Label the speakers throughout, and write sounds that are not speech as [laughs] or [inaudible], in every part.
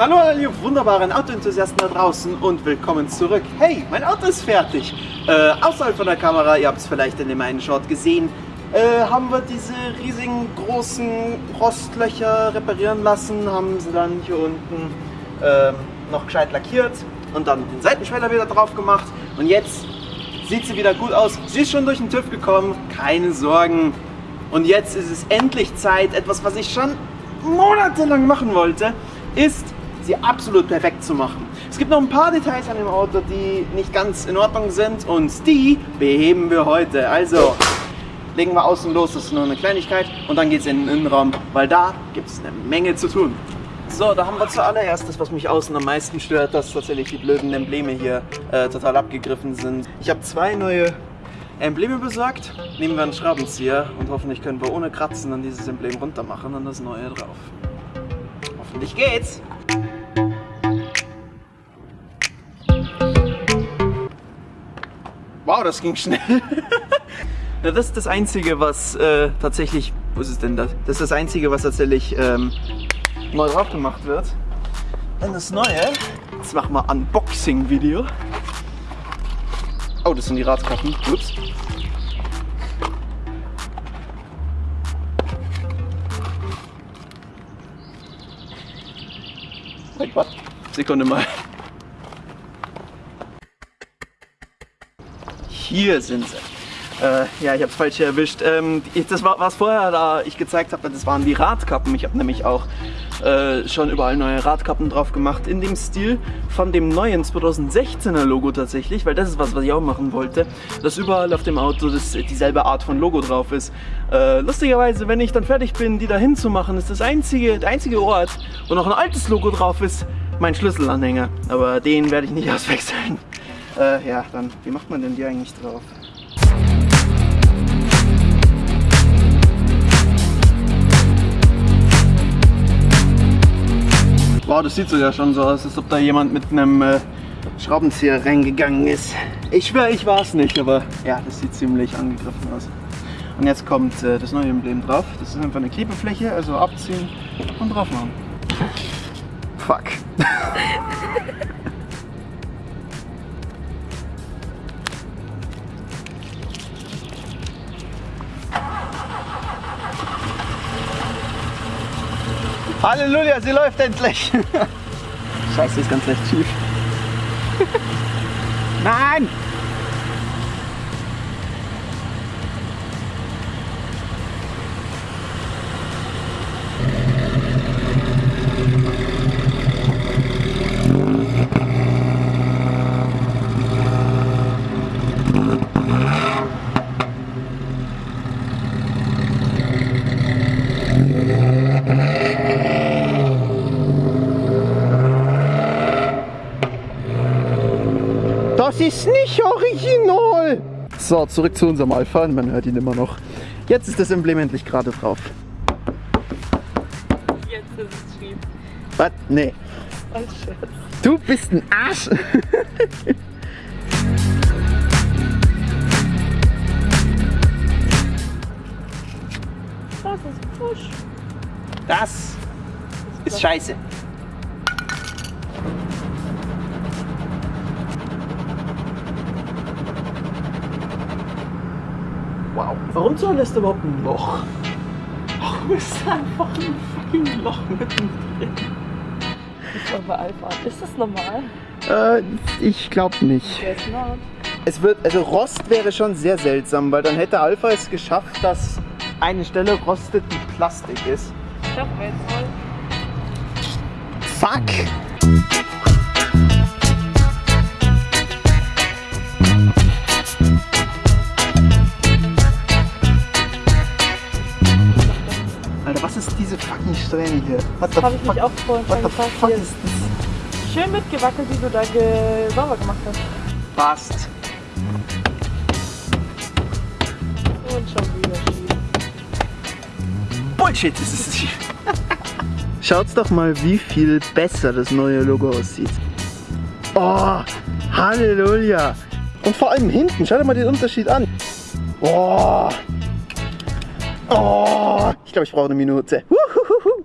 Speaker 1: Hallo ihr wunderbaren Autoenthusiasten da draußen und willkommen zurück. Hey, mein Auto ist fertig. Äh, außerhalb von der Kamera, ihr habt es vielleicht in dem einen Shot gesehen, äh, haben wir diese riesigen großen Rostlöcher reparieren lassen, haben sie dann hier unten äh, noch gescheit lackiert und dann den Seitenschweller wieder drauf gemacht und jetzt sieht sie wieder gut aus. Sie ist schon durch den TÜV gekommen, keine Sorgen. Und jetzt ist es endlich Zeit, etwas, was ich schon monatelang machen wollte, ist sie absolut perfekt zu machen. Es gibt noch ein paar Details an dem Auto, die nicht ganz in Ordnung sind und die beheben wir heute. Also legen wir außen los, das ist nur eine Kleinigkeit und dann geht es in den Innenraum, weil da gibt es eine Menge zu tun. So, da haben wir zuallererst das, was mich außen am meisten stört, dass tatsächlich die blöden Embleme hier äh, total abgegriffen sind. Ich habe zwei neue Embleme besorgt, nehmen wir einen Schraubenzieher und hoffentlich können wir ohne Kratzen dann dieses Emblem runter machen und das neue drauf. Hoffentlich geht's! Wow, das ging schnell. [laughs] ja, das ist das Einzige, was äh, tatsächlich... Wo ist es denn das? Das ist das Einzige, was tatsächlich ähm, neu drauf gemacht wird. Dann das Neue. Jetzt machen wir Unboxing-Video. Oh, das sind die Radkappen. Ups. Wait, what? Sekunde mal. Hier sind sie. Äh, ja, ich habe es falsch erwischt. Ähm, das war was vorher da ich gezeigt habe, das waren die Radkappen. Ich habe nämlich auch äh, schon überall neue Radkappen drauf gemacht in dem Stil von dem neuen 2016er Logo tatsächlich, weil das ist was, was ich auch machen wollte, dass überall auf dem Auto das, dieselbe Art von Logo drauf ist. Äh, lustigerweise, wenn ich dann fertig bin, die da hinzumachen, ist das einzige, der einzige Ort, wo noch ein altes Logo drauf ist, mein Schlüsselanhänger. Aber den werde ich nicht [laughs] auswechseln. Äh, ja, dann, wie macht man denn die eigentlich drauf? Wow, das sieht so ja schon so aus, als ob da jemand mit einem äh, Schraubenzieher reingegangen ist. Ich schwöre, ich war es nicht, aber ja, das sieht ziemlich angegriffen aus. Und jetzt kommt äh, das neue Emblem drauf. Das ist einfach eine Klebefläche, also abziehen und drauf machen. Fuck. Halleluja, sie läuft endlich. Scheiße, ist ganz leicht schief. Nein! Das ist nicht original. So, zurück zu unserem Alpha. Man hört ihn immer noch. Jetzt ist das Emblem endlich gerade drauf.
Speaker 2: Jetzt ist es schief.
Speaker 1: Was? Nee.
Speaker 2: Scherz.
Speaker 1: Du bist ein Arsch.
Speaker 2: Das ist Push.
Speaker 1: Das ist scheiße. Warum zur Hölle ist da überhaupt ein Loch? Warum ist da einfach ein fucking Loch mittendrin?
Speaker 2: Ich war bei Alpha. Ist das normal?
Speaker 1: Äh, ich glaube nicht. Es wird, also Rost wäre schon sehr seltsam, weil dann hätte Alpha es geschafft, dass eine Stelle rostet, die Plastik ist.
Speaker 2: Ich hab jetzt voll.
Speaker 1: Fuck! Ist diese fucking Strähne hier? What the
Speaker 2: Habe ich
Speaker 1: fuck?
Speaker 2: mich auch vorhin
Speaker 1: What the fuck
Speaker 2: Hier
Speaker 1: ist das?
Speaker 2: Schön mitgewackelt, wie du da ge sauber gemacht hast.
Speaker 1: Passt.
Speaker 2: Und schon wieder schief.
Speaker 1: Bullshit, das ist schief. [laughs] Schaut's doch mal, wie viel besser das neue Logo aussieht. Oh, Halleluja. Und vor allem hinten, schau dir mal den Unterschied an. Oh. Oh, ich glaube, ich brauche eine Minute. Uhuhuhu.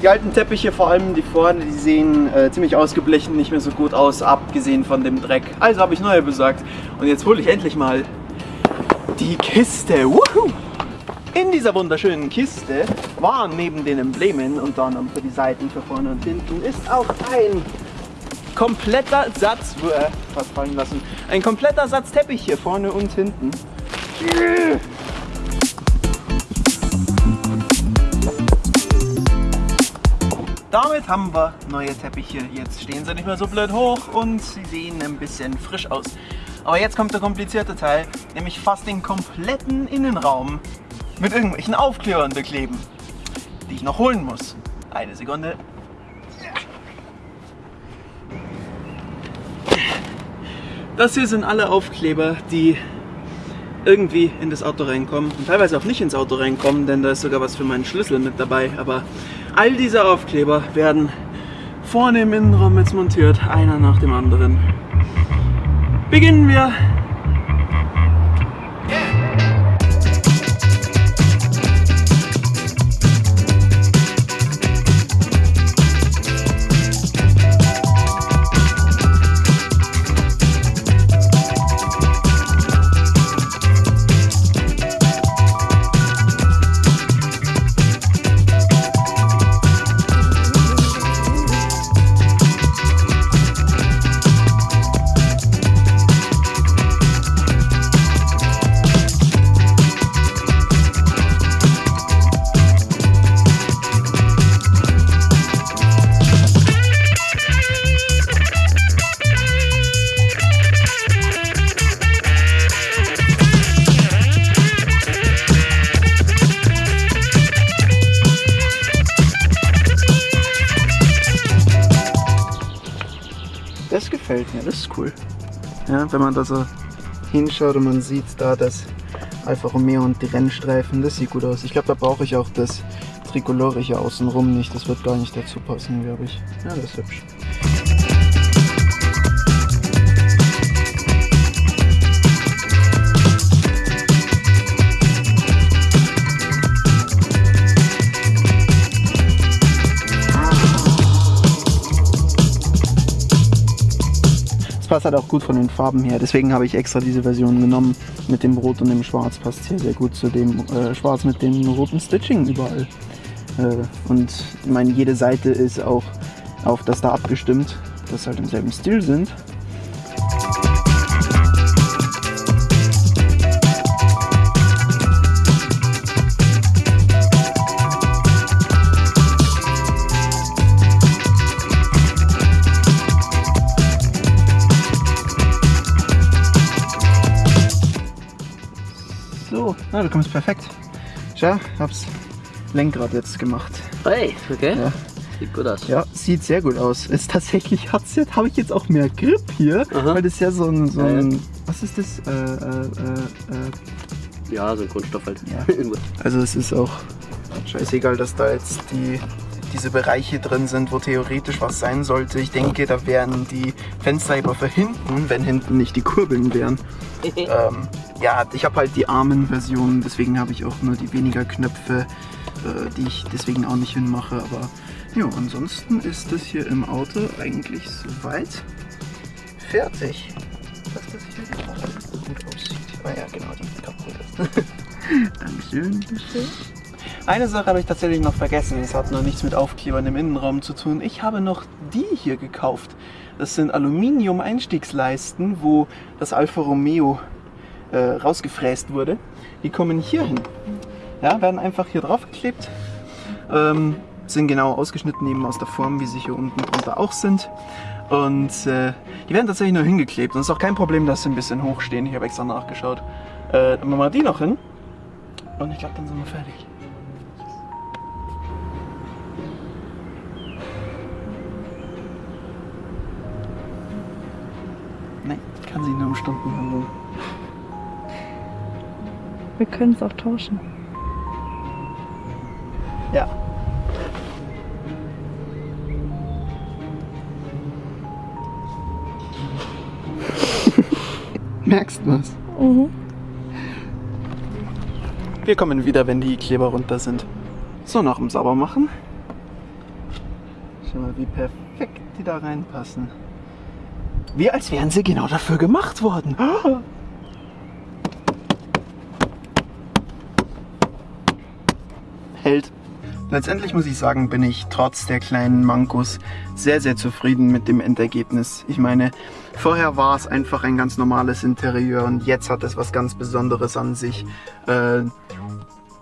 Speaker 1: Die alten Teppiche, vor allem die vorne, die sehen äh, ziemlich ausgeblichen, nicht mehr so gut aus, abgesehen von dem Dreck. Also habe ich neue besorgt und jetzt hole ich endlich mal die Kiste. Woohoo! In dieser wunderschönen Kiste waren neben den Emblemen, unter anderem für die Seiten, für vorne und hinten, ist auch ein kompletter Satz, fast fallen lassen, ein kompletter Satz Teppich hier vorne und hinten. Damit haben wir neue Teppiche. Jetzt stehen sie nicht mehr so blöd hoch und sie sehen ein bisschen frisch aus. Aber jetzt kommt der komplizierte Teil, nämlich fast den kompletten Innenraum mit irgendwelchen Aufklebern bekleben, die ich noch holen muss. Eine Sekunde. Das hier sind alle Aufkleber, die irgendwie in das Auto reinkommen und teilweise auch nicht ins Auto reinkommen, denn da ist sogar was für meinen Schlüssel mit dabei. Aber all diese Aufkleber werden vorne im Innenraum jetzt montiert, einer nach dem anderen. Beginnen wir Das gefällt mir, das ist cool. Ja, wenn man da so hinschaut und man sieht da das Alfa Romeo und die Rennstreifen, das sieht gut aus. Ich glaube, da brauche ich auch das Tricolore hier außenrum nicht. Das wird gar nicht dazu passen, glaube ich. Ja, das ist hübsch. Passt halt auch gut von den Farben her. Deswegen habe ich extra diese Version genommen. Mit dem Rot und dem Schwarz passt hier sehr gut zu dem äh, Schwarz mit dem roten Stitching überall. Äh, und ich meine, jede Seite ist auch auf das da abgestimmt, dass halt im selben Stil sind. Na, du kommst perfekt. Schau, hab's Lenkrad jetzt gemacht.
Speaker 3: Hey, okay.
Speaker 1: Ja.
Speaker 3: Sieht gut aus.
Speaker 1: Ja, sieht sehr gut aus. Ist tatsächlich hat's jetzt, habe ich jetzt auch mehr Grip hier,
Speaker 3: Aha.
Speaker 1: weil das ja so ein, so ein was ist das? Äh, äh, äh, äh,
Speaker 3: Ja, so ein Kunststoff halt.
Speaker 1: Ja. [laughs] Also es ist auch scheißegal, dass da jetzt die diese Bereiche drin sind, wo theoretisch was sein sollte. Ich denke, da wären die Fensterheber für hinten, wenn hinten nicht die Kurbeln wären. [laughs] ähm, ja, ich habe halt die Armen-Version, deswegen habe ich auch nur die weniger Knöpfe, äh, die ich deswegen auch nicht hinmache. Aber ja, ansonsten ist das hier im Auto eigentlich soweit fertig. Dass das hier gerade gut aussieht. Ah ja, genau, die kaputt ist. [laughs] Dankeschön. Eine Sache habe ich tatsächlich noch vergessen. Es hat noch nichts mit Aufklebern im Innenraum zu tun. Ich habe noch die hier gekauft. Das sind Aluminium-Einstiegsleisten, wo das Alfa Romeo äh, rausgefräst wurde. Die kommen hier hin. Ja, werden einfach hier drauf geklebt. Ähm, sind genau ausgeschnitten eben aus der Form, wie sie hier unten drunter auch sind. Und äh, die werden tatsächlich nur hingeklebt. Und es ist auch kein Problem, dass sie ein bisschen hoch stehen. Ich habe extra nachgeschaut. Äh, dann machen wir die noch hin. Und ich glaube, dann sind wir fertig. Nein, kann sich nur um Stunden handeln.
Speaker 2: Wir können es auch tauschen.
Speaker 1: Ja. [laughs] Merkst du was?
Speaker 2: Mhm.
Speaker 1: Wir kommen wieder, wenn die Kleber runter sind. So, nach dem Saubermachen Schau mal, wie perfekt die da reinpassen. Wie als wären sie genau dafür gemacht worden. Hält. Letztendlich muss ich sagen, bin ich trotz der kleinen Mankos sehr, sehr zufrieden mit dem Endergebnis. Ich meine, vorher war es einfach ein ganz normales Interieur und jetzt hat es was ganz Besonderes an sich. Äh,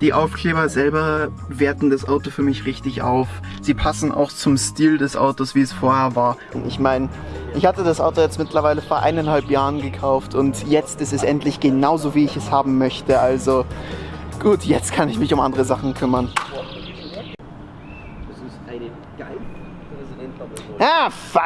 Speaker 1: die Aufkleber selber werten das Auto für mich richtig auf. Sie passen auch zum Stil des Autos, wie es vorher war. Ich meine, ich hatte das Auto jetzt mittlerweile vor eineinhalb Jahren gekauft und jetzt ist es endlich genauso, wie ich es haben möchte. Also gut, jetzt kann ich mich um andere Sachen kümmern.
Speaker 3: Das ist eine geil.
Speaker 1: Ah, fuck!